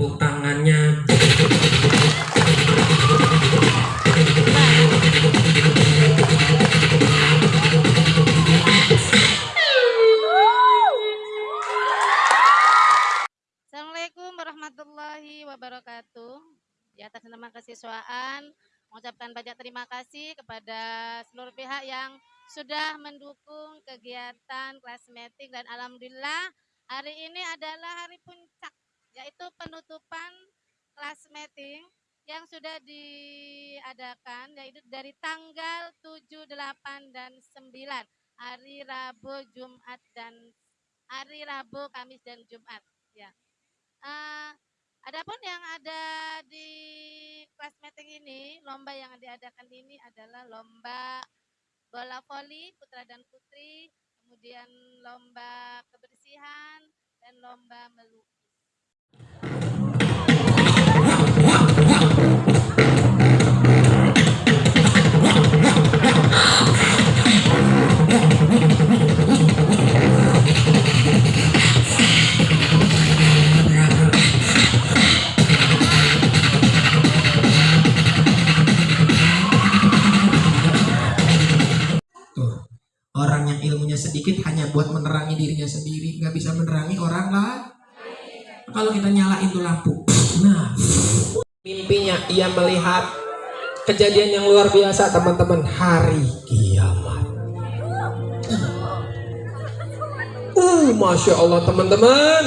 tepuk tangannya Assalamualaikum warahmatullahi wabarakatuh. Di atas nama kesiswaan, mengucapkan banyak terima kasih kepada seluruh pihak yang sudah mendukung kegiatan kelas meeting dan alhamdulillah hari ini adalah hari meeting yang sudah diadakan yaitu dari tanggal 7, 8 dan 9 hari Rabu, Jumat dan hari Rabu, Kamis dan Jumat ya. Eh, adapun yang ada di kelas meeting ini, lomba yang diadakan ini adalah lomba bola voli putra dan putri, kemudian lomba kebersihan dan lomba melukis. Sedikit hanya buat menerangi dirinya sendiri, nggak bisa menerangi orang lain. Kalau kita nyalain tuh lampu, nah, mimpinya ia melihat kejadian yang luar biasa teman-teman hari kiamat. Uh, masya Allah teman-teman,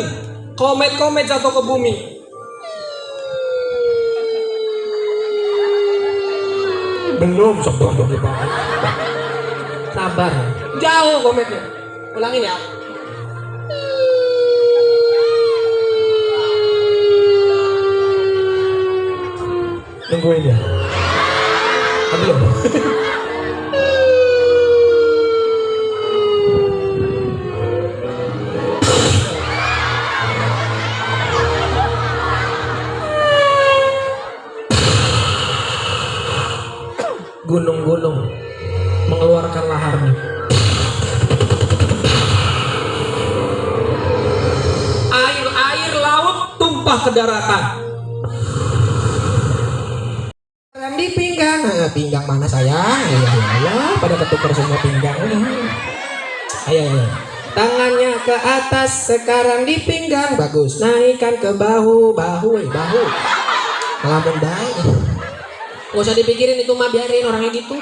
komet-komet jatuh ke bumi. Belum sebelum. Sabar. Jauh kometnya. Ulangin ya. Tungguin ya. Belum. ke daratan. Rem di pinggang, nah, pinggang mana sayang? Ya, ya, ya, pada ketukar semua pinggang. Ayo, ayo. Tangannya ke atas, sekarang di pinggang, bagus. Naikkan ke bahu, bahu, eh, bahu. Ngelamun baik. Gak usah dipikirin itu mah biarin orangnya gitu.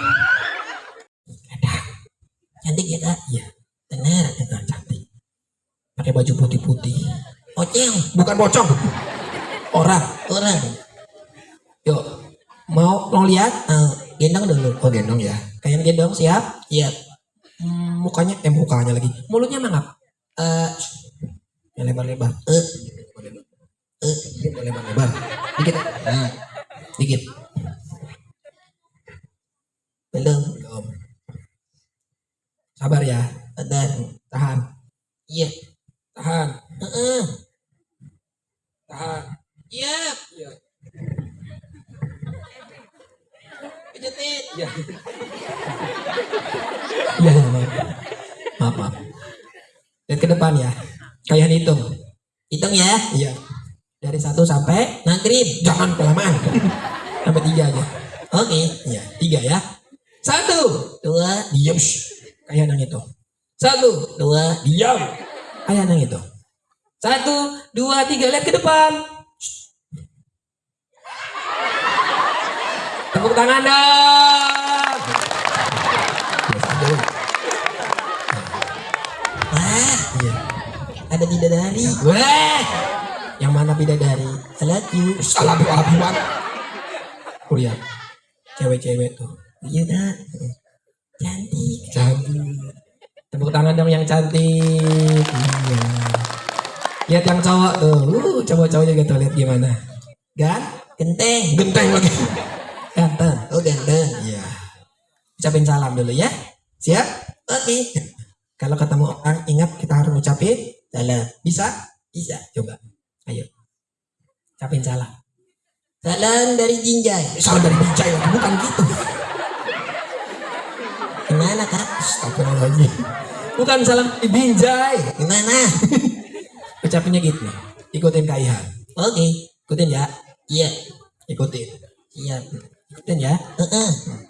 Cantik ya kak? Iya. Bener, bener cantik. Pakai baju putih-putih. Pocong. Bukan pocong. Orang. Orang. Yuk. Mau mau lihat? Eh, gendong dulu. Oh gendong ya. Kalian gendong siap? Iya. Hmm, mukanya eh mukanya lagi. Mulutnya mangap. Eh yang lebar-lebar. Eh. Eh, dikit lebar-lebar. Dikit. Nah. Dikit. Belum. Belum. Sabar ya. Sabar. Tahan. Iya. Tahan. Iya. Iya. Pijetin. Iya. Iya, maaf. Maaf, maaf. Lihat ke depan ya. Kalian hitung. Hitung ya. Iya. Dari satu sampai maghrib. Jangan kelamaan. sampai tiga aja. Oke. Iya. Tiga ya. Satu. Dua. Diam. Kayak nang itu. Satu. Dua. Diam. Kayak nang itu. Satu. Dua. Tiga. Lihat ke depan. Tepuk tangan dong. Wah, iya. Ada bidadari. Wah, yang mana bidadari? Salat you. Salah doa buat. Oh iya, cewek-cewek tuh. Iya nak. Cantik. Cantik. Tepuk tangan dong yang cantik. Iya. Lihat yang cowok tuh. Uh, cowok-cowok juga tuh lihat gimana. Gan? Genteng. Genteng lagi. Ganteng. Oh ganteng. Iya. Ucapin salam dulu ya. Siap? Oke. Kalau ketemu orang ingat kita harus ucapin salam. Bisa? Bisa. Coba. Ayo. Ucapin salam. Salam dari Jinjai. Salam dari Jinjai lagi bukan gitu. Gimana kak? Astagfirullahaladzim. Bukan salam dari Binjai. Gimana? Ucapinnya gitu. Ikutin Ihan. Oke. Ikutin ya. Iya. Ikutin. Siap. Ikutin ya. Heeh.